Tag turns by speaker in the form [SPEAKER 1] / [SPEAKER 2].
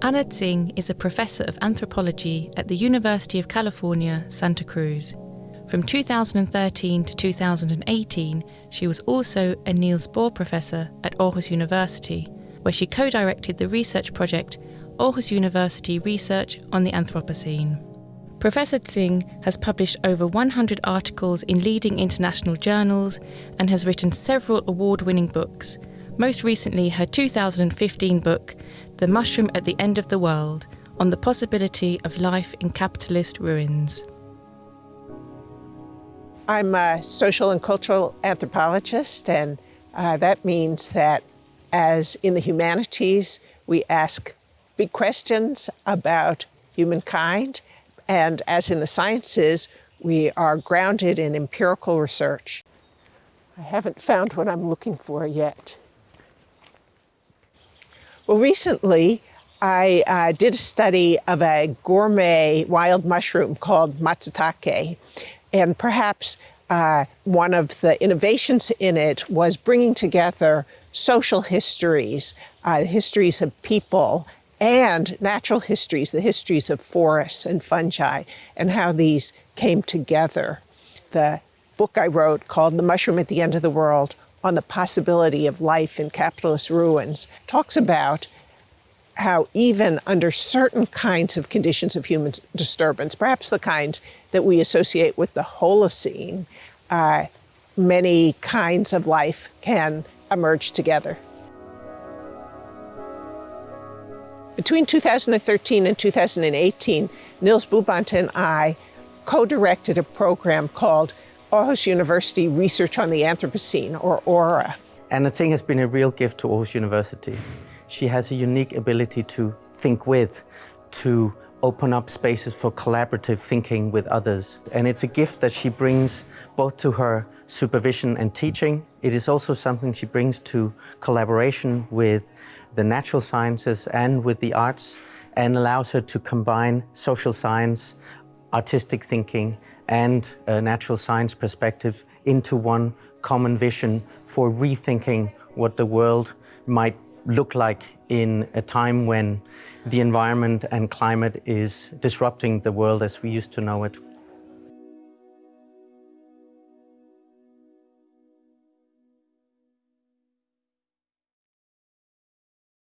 [SPEAKER 1] Anna Tsing is a professor of anthropology at the University of California, Santa Cruz. From 2013 to 2018, she was also a Niels Bohr Professor at Aarhus University, where she co directed the research project Aarhus University Research on the Anthropocene. Professor Tsing has published over 100 articles in leading international journals and has written several award winning books, most recently, her 2015 book, The Mushroom at the End of the World on the possibility of life in capitalist ruins.
[SPEAKER 2] I'm a social and cultural anthropologist, and uh, that means that as in the humanities, we ask big questions about humankind, and as in the sciences, we are grounded in empirical research. I haven't found what I'm looking for yet. Well, recently, I uh, did a study of a gourmet wild mushroom called matsutake, and perhaps uh, one of the innovations in it was bringing together social histories, uh, histories of people, and natural histories, the histories of forests and fungi, and how these came together. The book I wrote called The Mushroom at the End of the World on the possibility of life in capitalist ruins talks about how even under certain kinds of conditions of human disturbance, perhaps the kind that we associate with the Holocene, uh, many kinds of life can emerge together. Between 2013 and 2018, Nils Bubandt and I co-directed a program called Aarhus University Research on the Anthropocene, or AURA.
[SPEAKER 3] Anna Tsing has been a real gift to Aarhus University. She has a unique ability to think with, to open up spaces for collaborative thinking with others. And it's a gift that she brings both to her supervision and teaching. It is also something she brings to collaboration with the natural sciences and with the arts and allows her to combine social science, artistic thinking and a natural science perspective into one common vision for rethinking what the world might look like in a time when the environment and climate is disrupting the world as we used to know it.